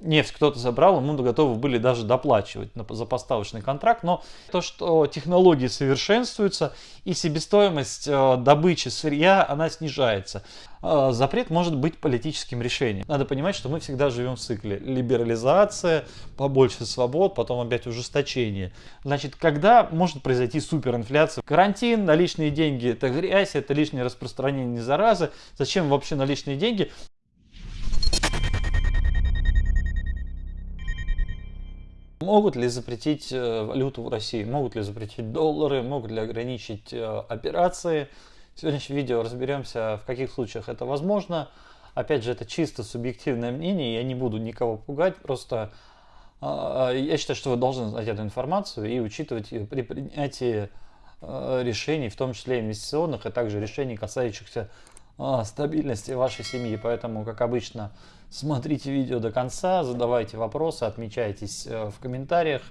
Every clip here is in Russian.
нефть кто-то забрал, ему готовы были даже доплачивать за поставочный контракт. Но то, что технологии совершенствуются и себестоимость э, добычи сырья, она снижается. Э, запрет может быть политическим решением. Надо понимать, что мы всегда живем в цикле. Либерализация, побольше свобод, потом опять ужесточение. Значит, когда может произойти суперинфляция? Карантин, наличные деньги – это грязь, это лишнее распространение заразы. Зачем вообще наличные деньги? Могут ли запретить э, валюту в России? Могут ли запретить доллары? Могут ли ограничить э, операции? В сегодняшнем видео разберемся, в каких случаях это возможно. Опять же, это чисто субъективное мнение, я не буду никого пугать, просто а, я считаю, что вы должны знать эту информацию и учитывать ее при принятии э, решений, в том числе инвестиционных, а также решений, касающихся а, стабильности вашей семьи. Поэтому, как обычно, смотрите видео до конца, задавайте вопросы, отмечайтесь э, в комментариях,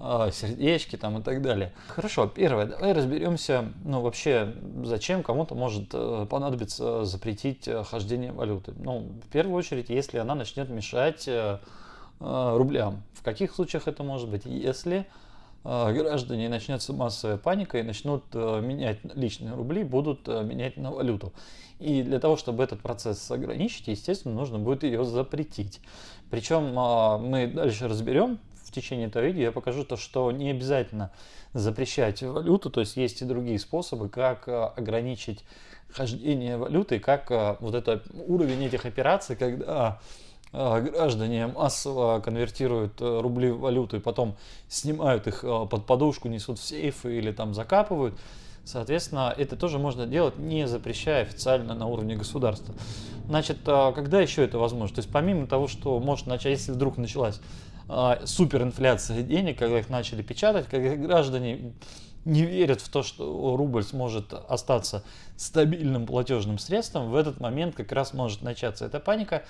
э, сердечки там и так далее. Хорошо, первое, давай разберемся, ну вообще, зачем кому-то может э, понадобиться запретить хождение валюты. Ну, в первую очередь, если она начнет мешать рублям. В каких случаях это может быть? Если граждане начнется массовая паника и начнут менять личные рубли, будут менять на валюту. И для того, чтобы этот процесс ограничить, естественно, нужно будет ее запретить. Причем а, мы дальше разберем в течение этого видео, я покажу то, что не обязательно запрещать валюту, то есть есть и другие способы, как а, ограничить хождение валюты, как а, вот этот уровень этих операций, когда граждане массово конвертируют рубли в валюту и потом снимают их под подушку, несут в сейфы или там закапывают, Соответственно, это тоже можно делать, не запрещая официально на уровне государства. Значит, а, когда еще это возможно? То есть помимо того, что может начать, если вдруг началась а, суперинфляция денег, когда их начали печатать, когда граждане не верят в то, что рубль сможет остаться стабильным платежным средством, в этот момент как раз может начаться эта паника.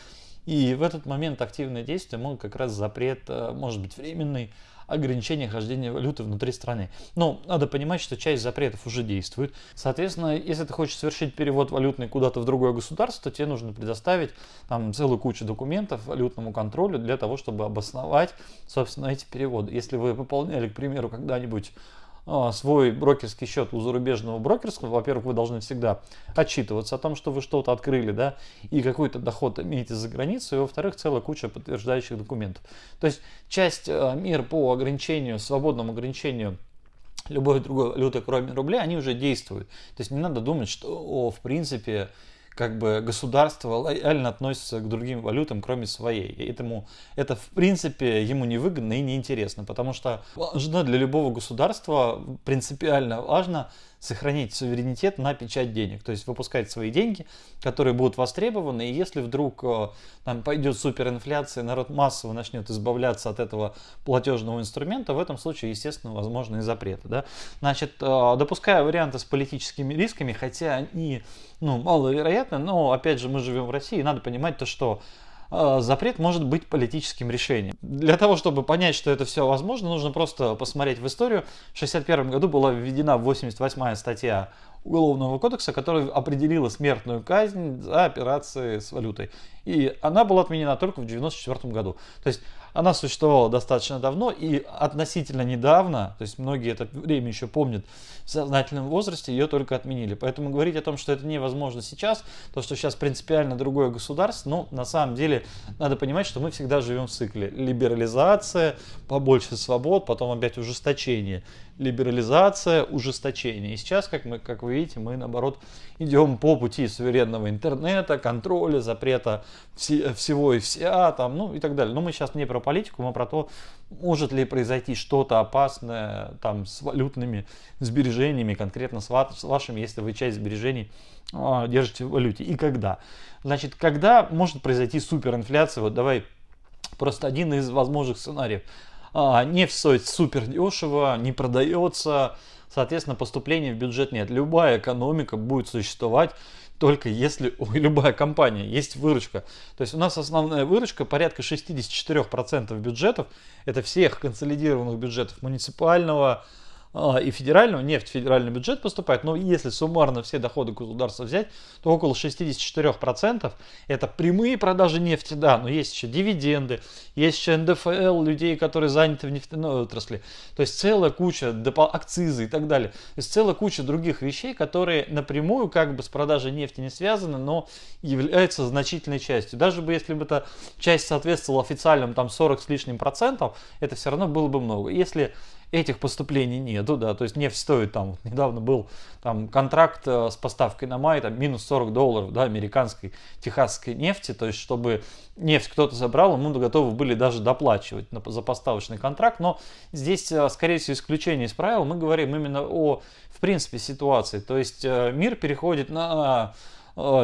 И в этот момент активные действия могут как раз запрет, а, может быть временный, ограничение хождения валюты внутри страны. Но надо понимать, что часть запретов уже действует. Соответственно, если ты хочешь совершить перевод валютный куда-то в другое государство, то тебе нужно предоставить там целую кучу документов валютному контролю для того, чтобы обосновать, собственно, эти переводы. Если вы выполняли, к примеру, когда-нибудь свой брокерский счет у зарубежного брокерского, во-первых, вы должны всегда отчитываться о том, что вы что-то открыли, да, и какой-то доход имеете за границей, и, во-вторых, целая куча подтверждающих документов. То есть часть а, мер по ограничению, свободному ограничению любой другой валюты, кроме рубля, они уже действуют. То есть не надо думать, что, о, в принципе, как бы государство лояльно относится к другим валютам, кроме своей. И этому это в принципе ему невыгодно и неинтересно, потому что важно для любого государства принципиально важно сохранить суверенитет на печать денег, то есть выпускать свои деньги, которые будут востребованы, и если вдруг э, там пойдет суперинфляция, народ массово начнет избавляться от этого платежного инструмента, в этом случае, естественно, возможны запреты. Да? Значит, э, допуская варианты с политическими рисками, хотя они ну, маловероятны, но, опять же, мы живем в России, и надо понимать то, что запрет может быть политическим решением. Для того, чтобы понять, что это все возможно, нужно просто посмотреть в историю. В 1961 году была введена 88-я статья Уголовного кодекса, которая определила смертную казнь за операции с валютой. И она была отменена только в 1994 году. То есть она существовала достаточно давно и относительно недавно, то есть многие это время еще помнят, в сознательном возрасте ее только отменили. Поэтому говорить о том, что это невозможно сейчас, то, что сейчас принципиально другое государство, ну, на самом деле, надо понимать, что мы всегда живем в цикле. Либерализация, побольше свобод, потом опять ужесточение либерализация, ужесточение. И сейчас, как, мы, как вы видите, мы наоборот идем по пути суверенного интернета, контроля, запрета все, всего и вся, там, ну и так далее. Но мы сейчас не про политику, мы про то, может ли произойти что-то опасное там, с валютными сбережениями, конкретно с, ва с вашими, если вы часть сбережений а, держите в валюте. И когда? Значит, когда может произойти суперинфляция? Вот давай просто один из возможных сценариев нефть стоит супер дешево, не продается, соответственно поступления в бюджет нет. Любая экономика будет существовать только если у любая компания есть выручка. То есть у нас основная выручка порядка 64% бюджетов, это всех консолидированных бюджетов муниципального, а, и федерального, нефть в федеральный бюджет поступает, но если суммарно все доходы государства взять, то около 64% это прямые продажи нефти, да, но есть еще дивиденды, есть еще НДФЛ людей, которые заняты в нефтяной отрасли, то есть целая куча акцизы и так далее, то есть целая куча других вещей, которые напрямую как бы с продажей нефти не связаны, но являются значительной частью. Даже бы если бы эта часть соответствовала официальным там 40 с лишним процентов, это все равно было бы много. Если этих поступлений нету, да, то есть нефть стоит там, недавно был там контракт э, с поставкой на май, там минус 40 долларов, да, американской, техасской нефти, то есть чтобы нефть кто-то забрал, ему готовы были даже доплачивать на, за поставочный контракт, но здесь, э, скорее всего, исключение из правил, мы говорим именно о, в принципе, ситуации, то есть э, мир переходит на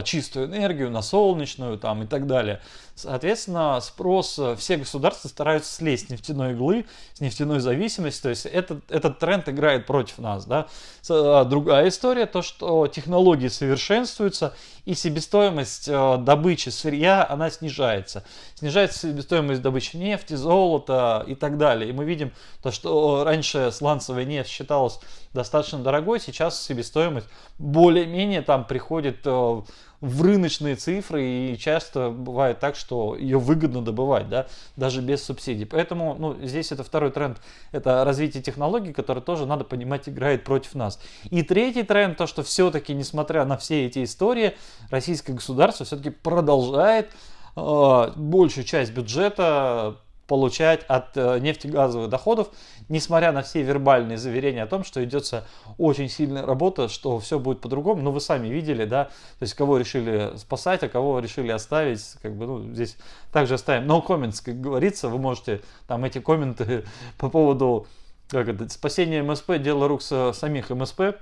чистую энергию, на солнечную там и так далее. Соответственно, спрос, э, все государства стараются слезть с нефтяной иглы, с нефтяной зависимости, то есть этот, этот тренд играет против нас. Да? А, другая история, то что технологии совершенствуются и себестоимость э, добычи сырья, она снижается. Снижается себестоимость добычи нефти, золота и так далее. И мы видим то, что раньше сланцевая нефть считалась достаточно дорогой, сейчас себестоимость более-менее там приходит э, в рыночные цифры, и часто бывает так, что ее выгодно добывать, да, даже без субсидий. Поэтому ну, здесь это второй тренд, это развитие технологий, который тоже, надо понимать, играет против нас. И третий тренд, то, что все-таки, несмотря на все эти истории, российское государство все-таки продолжает э, большую часть бюджета получать от э, нефтегазовых доходов, несмотря на все вербальные заверения о том, что идется очень сильная работа, что все будет по-другому. Но вы сами видели, да, то есть кого решили спасать, а кого решили оставить, как бы, ну, здесь также оставим. No comments, как говорится, вы можете там эти комменты по поводу как это, спасения МСП, дело рук самих МСП,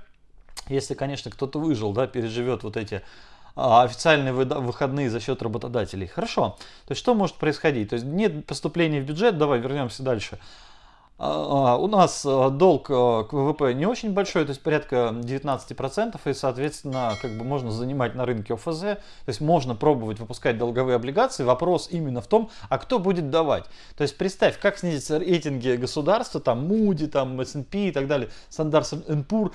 если, конечно, кто-то выжил, да, переживет вот эти официальные выходные за счет работодателей. Хорошо. То есть что может происходить? То есть нет поступления в бюджет, давай вернемся дальше. А, а, у нас долг к ВВП не очень большой, то есть порядка 19%, и, соответственно, как бы можно занимать на рынке ОФЗ, то есть можно пробовать выпускать долговые облигации. Вопрос именно в том, а кто будет давать. То есть представь, как снизятся рейтинги государства, там Moody, там S&P и так далее, Standard Poor's, а,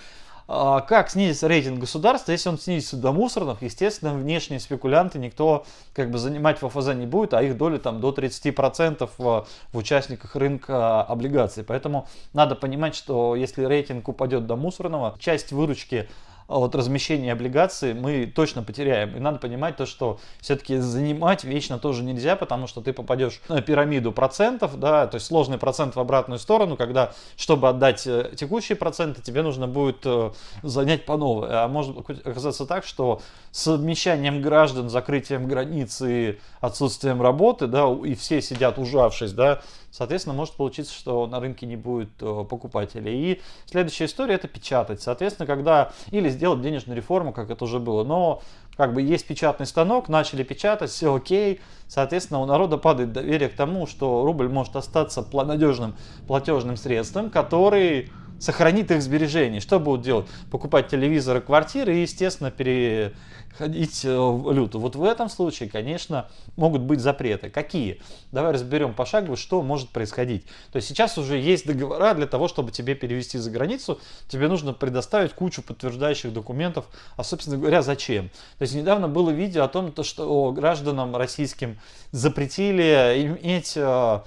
как снизится рейтинг государства, если он снизится до мусорных, естественно, внешние спекулянты никто как бы занимать в ОФЗ не будет, а их доля там до 30% в, в участниках рынка облигаций. Поэтому надо понимать, что если рейтинг упадет до мусорного, часть выручки от размещения облигаций мы точно потеряем. И надо понимать то, что все-таки занимать вечно тоже нельзя, потому что ты попадешь на пирамиду процентов, да, то есть сложный процент в обратную сторону, когда, чтобы отдать э, текущие проценты, тебе нужно будет э, занять по новой. А может оказаться так, что с обмещанием граждан, закрытием границы, отсутствием работы, да, и все сидят ужавшись, да, соответственно, может получиться, что на рынке не будет э, покупателей. И следующая история это печатать. Соответственно, когда или сделать денежную реформу, как это уже было, но как бы есть печатный станок, начали печатать, все окей, соответственно, у народа падает доверие к тому, что рубль может остаться надежным платежным средством, который сохранит их сбережения. Что будут делать? Покупать телевизоры, квартиры и, естественно, переходить э, в валюту. Вот в этом случае, конечно, могут быть запреты. Какие? Давай разберем пошагово, что может происходить. То есть сейчас уже есть договора для того, чтобы тебе перевести за границу, тебе нужно предоставить кучу подтверждающих документов. А, собственно говоря, зачем? То есть недавно было видео о том, что гражданам российским запретили иметь э,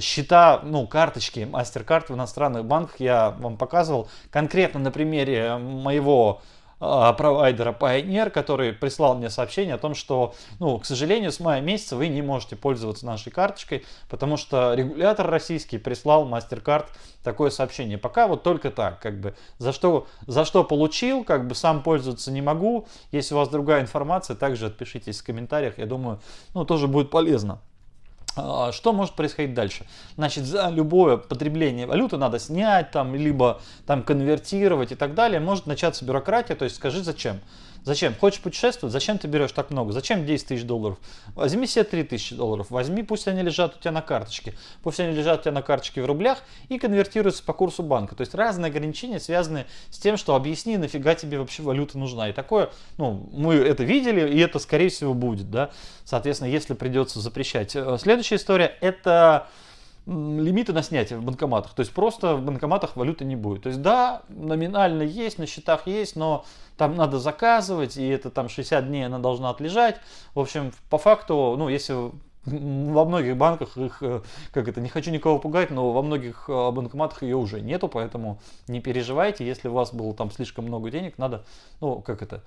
счета, ну, карточки, MasterCard в иностранных банках я вам показывал конкретно на примере моего э, провайдера Pioneer, который прислал мне сообщение о том, что, ну, к сожалению, с мая месяца вы не можете пользоваться нашей карточкой, потому что регулятор российский прислал MasterCard такое сообщение. Пока вот только так, как бы, за что, за что получил, как бы, сам пользоваться не могу. Если у вас другая информация, также отпишитесь в комментариях, я думаю, ну, тоже будет полезно. А, что может происходить дальше? Значит, за любое потребление валюты надо снять, там, либо там конвертировать и так далее. Может начаться бюрократия, то есть скажи зачем. Зачем? Хочешь путешествовать? Зачем ты берешь так много? Зачем 10 тысяч долларов? Возьми себе 3 тысячи долларов. Возьми, пусть они лежат у тебя на карточке. Пусть они лежат у тебя на карточке в рублях и конвертируются по курсу банка. То есть разные ограничения связаны с тем, что объясни, нафига тебе вообще валюта нужна. И такое, ну, мы это видели, и это скорее всего будет, да. Соответственно, если придется запрещать. Э, следующая история, это лимиты на снятие в банкоматах. То есть просто в банкоматах валюты не будет. То есть да, номинально есть, на счетах есть, но там надо заказывать, и это там 60 дней она должна отлежать. В общем, по факту, ну, если во многих банках их, э, как это, не хочу никого пугать, но во многих э, банкоматах ее уже нету, поэтому не переживайте, если у вас было там слишком много денег, надо, ну, как это,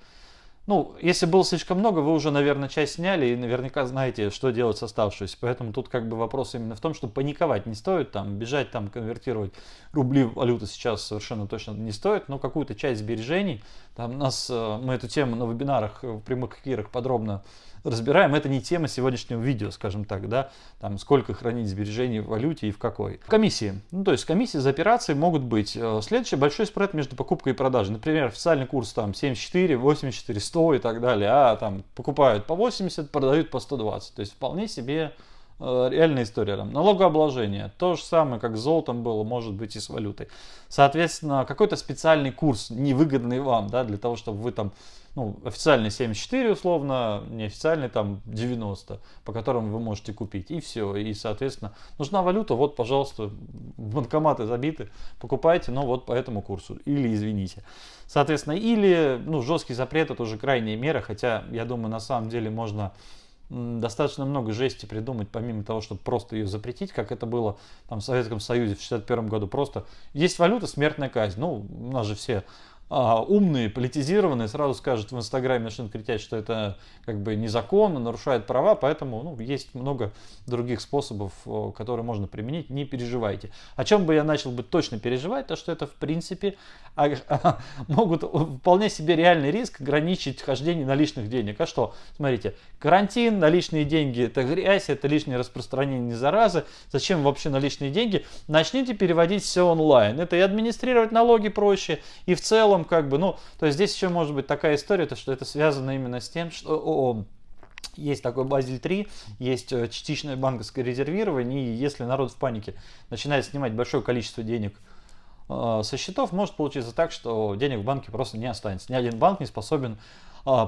ну, если было слишком много, вы уже, наверное, часть сняли и наверняка знаете, что делать с оставшейся. Поэтому тут как бы вопрос именно в том, что паниковать не стоит, там, бежать, там, конвертировать рубли в валюту сейчас совершенно точно не стоит, но какую-то часть сбережений, там, нас, э, мы эту тему на вебинарах, в прямых эфирах подробно разбираем. Это не тема сегодняшнего видео, скажем так, да, там сколько хранить сбережений в валюте и в какой. Комиссии. Ну, то есть комиссии за операции могут быть. Э, следующий большой спред между покупкой и продажей. Например, официальный курс там 74, 84, 100 и так далее, а там покупают по 80, продают по 120. То есть вполне себе реальная история. Там, налогообложение. То же самое, как с золотом было, может быть и с валютой. Соответственно, какой-то специальный курс, невыгодный вам, да, для того, чтобы вы там ну, официальный 74 условно, неофициальный там 90, по которым вы можете купить. И все. И, соответственно, нужна валюта, вот, пожалуйста, банкоматы забиты, покупайте, но вот по этому курсу. Или извините. Соответственно, или, ну, жесткий запрет, это уже крайняя мера, хотя, я думаю, на самом деле можно достаточно много жести придумать, помимо того, чтобы просто ее запретить, как это было там, в Советском Союзе в 61 году. Просто есть валюта, смертная казнь. Ну, у нас же все а, умные, политизированные сразу скажут в Инстаграме, начнут кричать, что это как бы незаконно, нарушает права, поэтому ну, есть много других способов, которые можно применить, не переживайте. О чем бы я начал бы точно переживать, то что это в принципе а, а, могут вполне себе реальный риск ограничить хождение наличных денег. А что? Смотрите, карантин, наличные деньги это грязь, это лишнее распространение заразы. Зачем вообще наличные деньги? Начните переводить все онлайн. Это и администрировать налоги проще, и в целом целом, как бы, ну, то есть здесь еще может быть такая история, то, что это связано именно с тем, что о, есть такой Базель 3, есть э, частичное банковское резервирование, и если народ в панике начинает снимать большое количество денег э, со счетов, может получиться так, что денег в банке просто не останется. Ни один банк не способен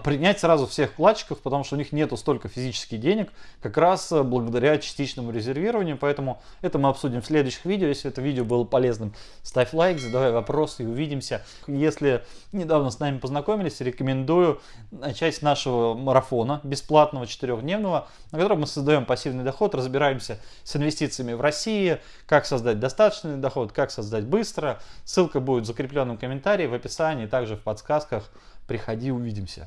принять сразу всех вкладчиков, потому что у них нету столько физических денег, как раз э, благодаря частичному резервированию. Поэтому это мы обсудим в следующих видео. Если это видео было полезным, ставь лайк, задавай вопросы и увидимся. Если недавно с нами познакомились, рекомендую начать с нашего марафона бесплатного четырехдневного, на котором мы создаем пассивный доход, разбираемся с инвестициями в России, как создать достаточный доход, как создать быстро. Ссылка будет в закрепленном комментарии, в описании, также в подсказках. Приходи, увидимся.